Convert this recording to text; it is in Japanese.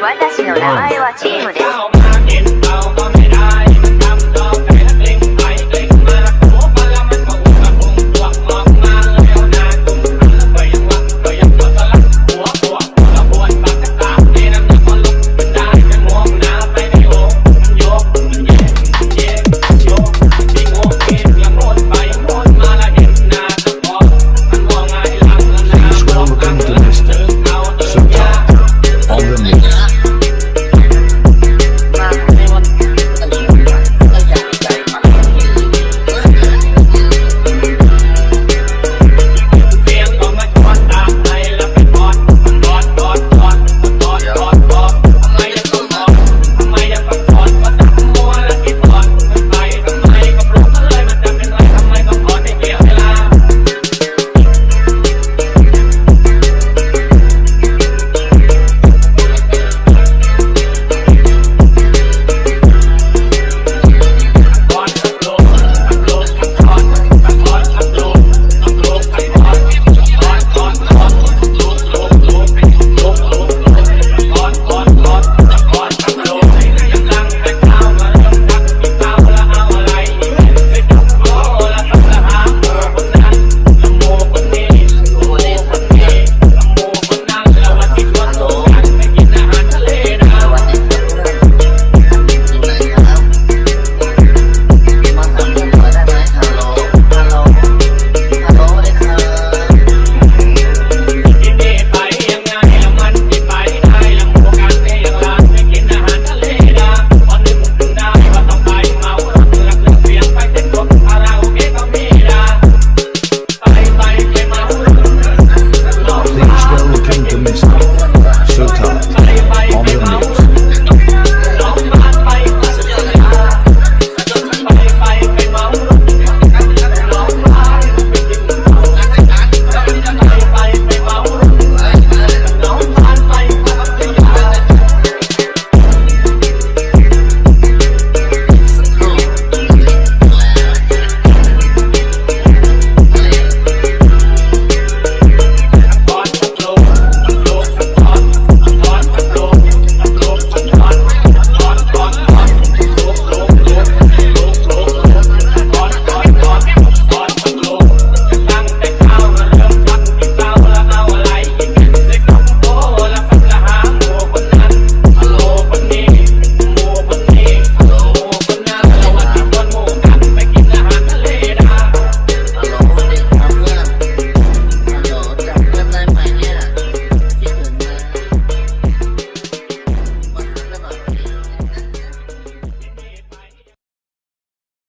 私の名前はチームです。